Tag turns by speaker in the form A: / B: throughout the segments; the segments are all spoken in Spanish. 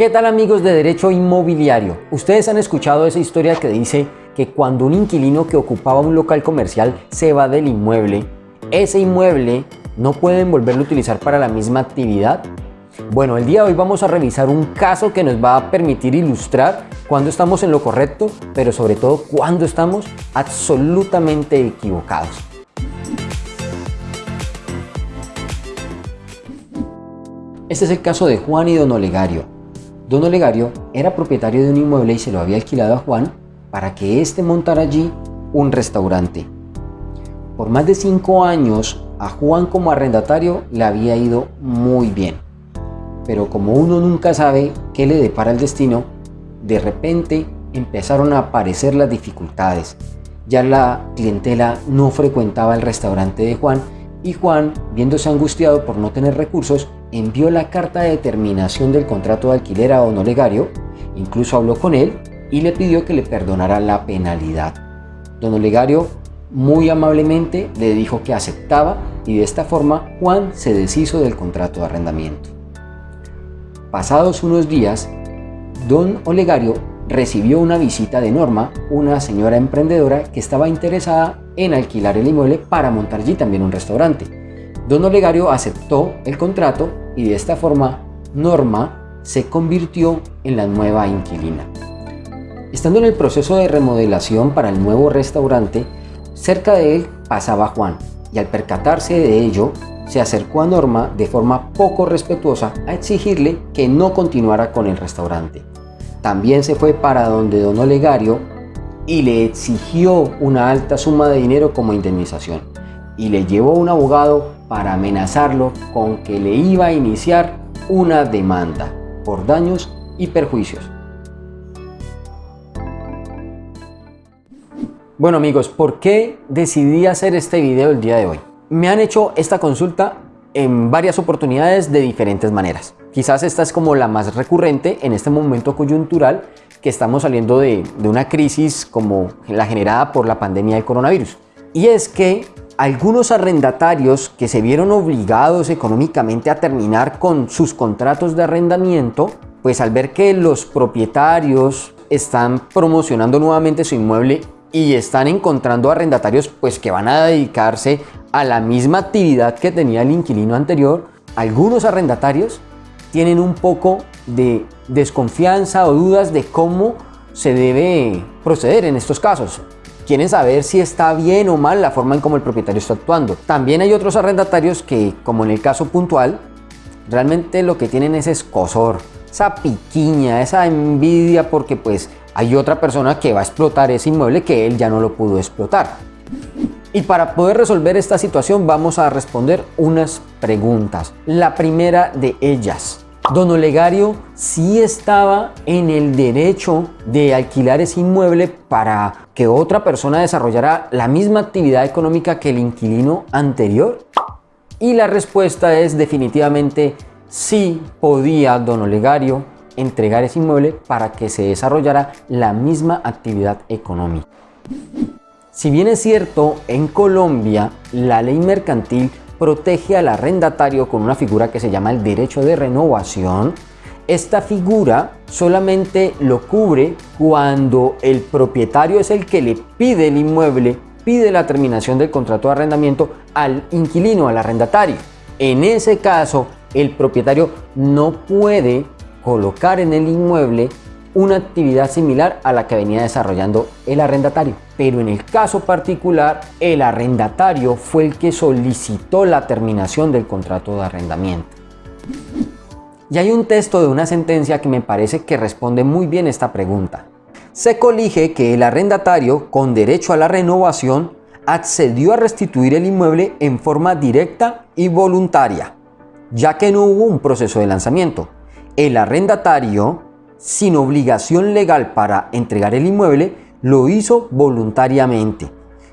A: ¿Qué tal amigos de Derecho Inmobiliario? Ustedes han escuchado esa historia que dice que cuando un inquilino que ocupaba un local comercial se va del inmueble, ese inmueble no pueden volverlo a utilizar para la misma actividad. Bueno, el día de hoy vamos a revisar un caso que nos va a permitir ilustrar cuándo estamos en lo correcto, pero sobre todo cuándo estamos absolutamente equivocados. Este es el caso de Juan y Don Olegario. Don Olegario era propietario de un inmueble y se lo había alquilado a Juan para que éste montara allí un restaurante. Por más de cinco años, a Juan como arrendatario le había ido muy bien. Pero como uno nunca sabe qué le depara el destino, de repente empezaron a aparecer las dificultades. Ya la clientela no frecuentaba el restaurante de Juan y Juan, viéndose angustiado por no tener recursos, envió la carta de terminación del contrato de alquiler a don Olegario, incluso habló con él y le pidió que le perdonara la penalidad. Don Olegario muy amablemente le dijo que aceptaba y de esta forma Juan se deshizo del contrato de arrendamiento. Pasados unos días, don Olegario recibió una visita de Norma, una señora emprendedora que estaba interesada en alquilar el inmueble para montar allí también un restaurante. Don Olegario aceptó el contrato y de esta forma Norma se convirtió en la nueva inquilina. Estando en el proceso de remodelación para el nuevo restaurante, cerca de él pasaba Juan y al percatarse de ello, se acercó a Norma de forma poco respetuosa a exigirle que no continuara con el restaurante. También se fue para donde don Olegario y le exigió una alta suma de dinero como indemnización y le llevó un abogado para amenazarlo con que le iba a iniciar una demanda por daños y perjuicios. Bueno amigos, ¿por qué decidí hacer este video el día de hoy? Me han hecho esta consulta en varias oportunidades de diferentes maneras. Quizás esta es como la más recurrente en este momento coyuntural que estamos saliendo de, una crisis como la generada por la pandemia del coronavirus. Y es que algunos arrendatarios que se vieron obligados económicamente a terminar con sus contratos de arrendamiento, pues al ver que los propietarios están promocionando nuevamente su inmueble y están encontrando arrendatarios pues que van a dedicarse a la misma actividad que tenía el inquilino anterior, algunos arrendatarios tienen un poco de desconfianza o dudas de cómo se debe proceder en estos casos. Quieren saber si está bien o mal la forma en cómo el propietario está actuando. También hay otros arrendatarios que, como en el caso puntual, realmente lo que tienen es escosor, esa piquiña, esa envidia porque pues hay otra persona que va a explotar ese inmueble que él ya no lo pudo explotar. Y para poder resolver esta situación vamos a responder unas preguntas. La primera de ellas. Don Olegario sí estaba en el derecho de alquilar ese inmueble para que otra persona desarrollara la misma actividad económica que el inquilino anterior. Y la respuesta es definitivamente sí podía Don Olegario entregar ese inmueble para que se desarrollara la misma actividad económica. Si bien es cierto, en Colombia la ley mercantil protege al arrendatario con una figura que se llama el derecho de renovación, esta figura solamente lo cubre cuando el propietario es el que le pide el inmueble, pide la terminación del contrato de arrendamiento al inquilino, al arrendatario. En ese caso, el propietario no puede colocar en el inmueble una actividad similar a la que venía desarrollando el arrendatario. Pero en el caso particular, el arrendatario fue el que solicitó la terminación del contrato de arrendamiento. Y hay un texto de una sentencia que me parece que responde muy bien esta pregunta. Se colige que el arrendatario, con derecho a la renovación, accedió a restituir el inmueble en forma directa y voluntaria, ya que no hubo un proceso de lanzamiento. El arrendatario, sin obligación legal para entregar el inmueble, lo hizo voluntariamente.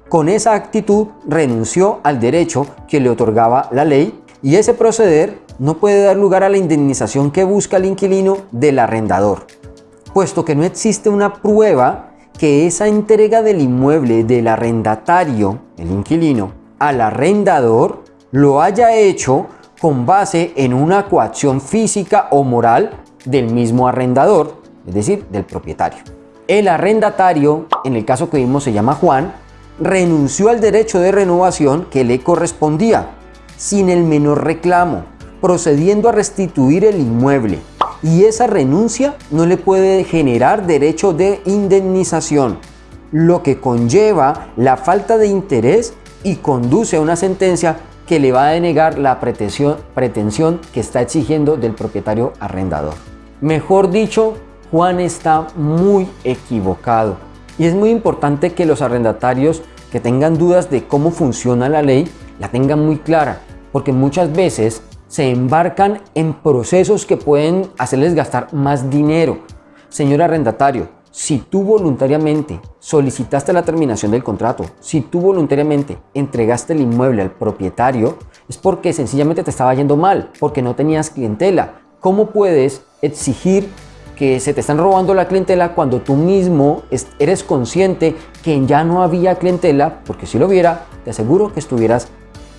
A: Con esa actitud renunció al derecho que le otorgaba la ley y ese proceder no puede dar lugar a la indemnización que busca el inquilino del arrendador, puesto que no existe una prueba que esa entrega del inmueble del arrendatario, el inquilino, al arrendador lo haya hecho con base en una coacción física o moral del mismo arrendador, es decir, del propietario. El arrendatario, en el caso que vimos se llama Juan, renunció al derecho de renovación que le correspondía, sin el menor reclamo, procediendo a restituir el inmueble. Y esa renuncia no le puede generar derecho de indemnización, lo que conlleva la falta de interés y conduce a una sentencia que le va a denegar la pretensión, pretensión que está exigiendo del propietario arrendador. Mejor dicho, Juan está muy equivocado. Y es muy importante que los arrendatarios que tengan dudas de cómo funciona la ley, la tengan muy clara, porque muchas veces se embarcan en procesos que pueden hacerles gastar más dinero. Señor arrendatario, si tú voluntariamente solicitaste la terminación del contrato, si tú voluntariamente entregaste el inmueble al propietario, es porque sencillamente te estaba yendo mal, porque no tenías clientela. ¿Cómo puedes exigir que se te están robando la clientela cuando tú mismo eres consciente que ya no había clientela? Porque si lo hubiera, te aseguro que estuvieras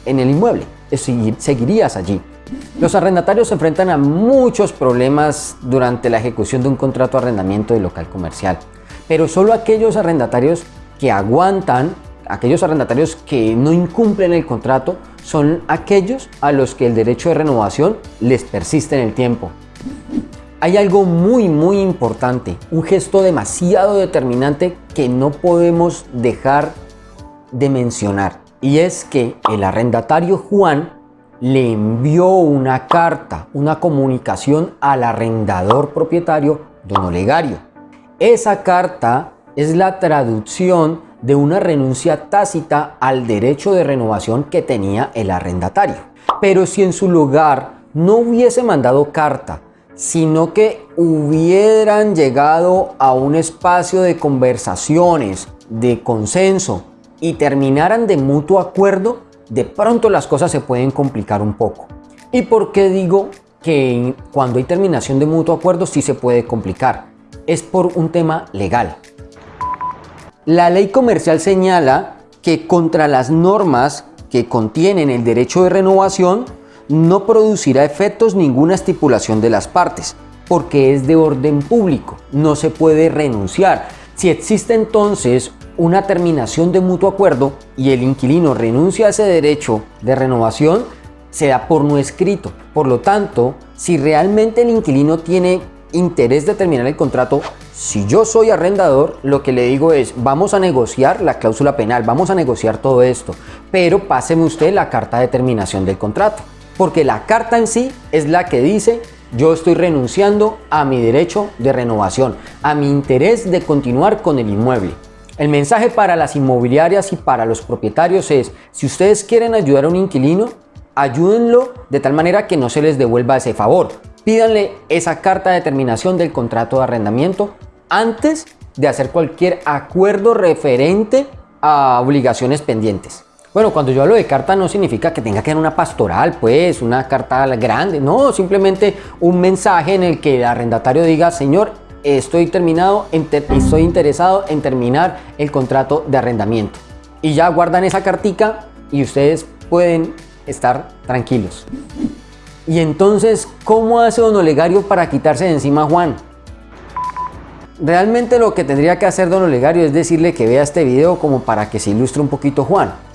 A: en el inmueble, seguirías allí. Los arrendatarios se enfrentan a muchos problemas durante la ejecución de un contrato de arrendamiento de local comercial, pero solo aquellos arrendatarios que aguantan, aquellos arrendatarios que no incumplen el contrato, son aquellos a los que el derecho de renovación les persiste en el tiempo. Hay algo muy muy importante, un gesto demasiado determinante que no podemos dejar de mencionar y es que el arrendatario Juan le envió una carta, una comunicación al arrendador propietario don Olegario. Esa carta es la traducción de una renuncia tácita al derecho de renovación que tenía el arrendatario. Pero si en su lugar no hubiese mandado carta, sino que hubieran llegado a un espacio de conversaciones, de consenso y terminaran de mutuo acuerdo, de pronto las cosas se pueden complicar un poco. ¿Y por qué digo que cuando hay terminación de mutuo acuerdo sí se puede complicar? Es por un tema legal. La ley comercial señala que contra las normas que contienen el derecho de renovación no producirá efectos ninguna estipulación de las partes, porque es de orden público, no se puede renunciar. Si existe entonces una terminación de mutuo acuerdo y el inquilino renuncia a ese derecho de renovación, se da por no escrito. Por lo tanto, si realmente el inquilino tiene interés de terminar el contrato, si yo soy arrendador, lo que le digo es, vamos a negociar la cláusula penal, vamos a negociar todo esto, pero páseme usted la carta de terminación del contrato, porque la carta en sí es la que dice, yo estoy renunciando a mi derecho de renovación, a mi interés de continuar con el inmueble. El mensaje para las inmobiliarias y para los propietarios es, si ustedes quieren ayudar a un inquilino, ayúdenlo de tal manera que no se les devuelva ese favor. Pídanle esa carta de terminación del contrato de arrendamiento antes de hacer cualquier acuerdo referente a obligaciones pendientes. Bueno, cuando yo hablo de carta no significa que tenga que ser una pastoral, pues, una carta grande. No, simplemente un mensaje en el que el arrendatario diga, señor, estoy terminado, estoy interesado en terminar el contrato de arrendamiento. Y ya guardan esa cartica y ustedes pueden estar tranquilos. Y entonces, ¿cómo hace don Olegario para quitarse de encima a Juan? Realmente lo que tendría que hacer don Olegario es decirle que vea este video como para que se ilustre un poquito Juan.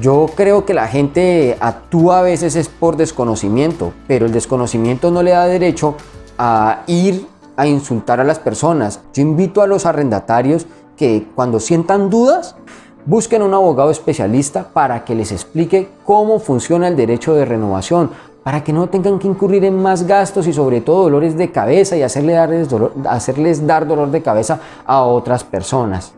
A: Yo creo que la gente actúa a veces es por desconocimiento, pero el desconocimiento no le da derecho a ir a insultar a las personas. Yo invito a los arrendatarios que cuando sientan dudas, busquen un abogado especialista para que les explique cómo funciona el derecho de renovación, para que no tengan que incurrir en más gastos y sobre todo dolores de cabeza y hacerle darles hacerles dar dolor de cabeza a otras personas.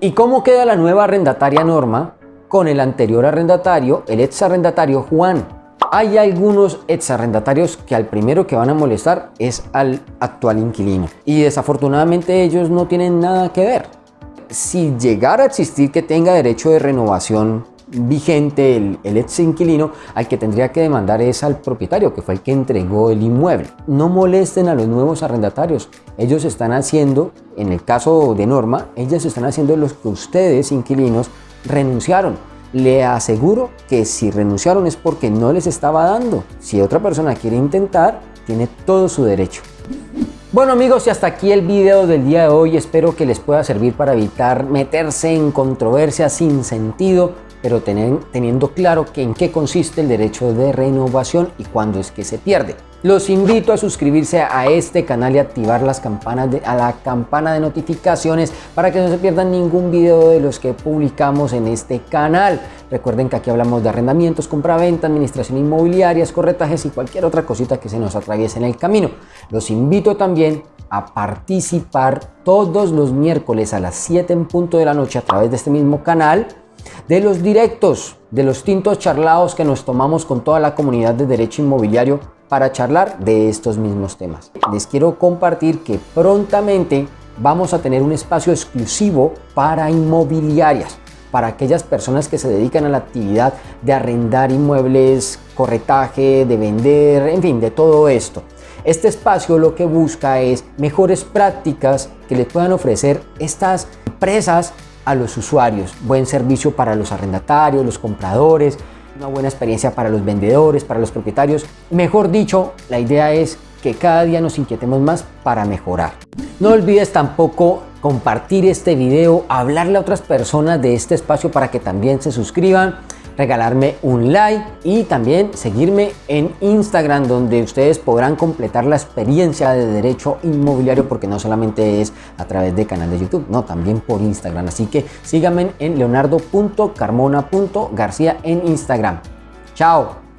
A: ¿Y cómo queda la nueva arrendataria norma con el anterior arrendatario, el ex arrendatario Juan? hay algunos exarrendatarios que al primero que van a molestar es al actual inquilino y desafortunadamente ellos no tienen nada que ver. Si llegara a existir que tenga derecho de renovación vigente el, ex inquilino, al que tendría que demandar es al propietario, que fue el que entregó el inmueble. No molesten a los nuevos arrendatarios. Ellos están haciendo, en el caso de Norma, ellos están haciendo los que ustedes, inquilinos, renunciaron le aseguro que si renunciaron es porque no les estaba dando. Si otra persona quiere intentar, tiene todo su derecho. Bueno amigos y hasta aquí el video del día de hoy, espero que les pueda servir para evitar meterse en controversias sin sentido, pero teniendo claro que en qué consiste el derecho de renovación y cuándo es que se pierde. Los invito a suscribirse a este canal y activar las campanas de, a la campana de notificaciones para que no se pierdan ningún video de los que publicamos en este canal. Recuerden que aquí hablamos de arrendamientos, compraventa, administración inmobiliaria, corretajes y cualquier otra cosita que se nos atraviese en el camino. Los invito también a participar todos los miércoles a las 7 en punto de la noche a través de este mismo canal de los directos, de los tintos charlados que nos tomamos con toda la comunidad de derecho inmobiliario para charlar de estos mismos temas. Les quiero compartir que prontamente vamos a tener un espacio exclusivo para inmobiliarias, para aquellas personas que se dedican a la actividad de arrendar inmuebles, corretaje, de vender, en fin, de todo esto. Este espacio lo que busca es mejores prácticas que le puedan ofrecer estas empresas a los usuarios, buen servicio para los arrendatarios, los compradores, una buena experiencia para los vendedores, para los propietarios. Mejor dicho, la idea es que cada día nos inquietemos más para mejorar. No olvides tampoco compartir este video, hablarle a otras personas de este espacio para que también se suscriban regalarme un like y también seguirme en Instagram donde ustedes podrán completar la experiencia de derecho inmobiliario porque no solamente es a través de canal de YouTube, no, también por Instagram. Así que síganme en leonardo.carmona.garcía en Instagram. Chao.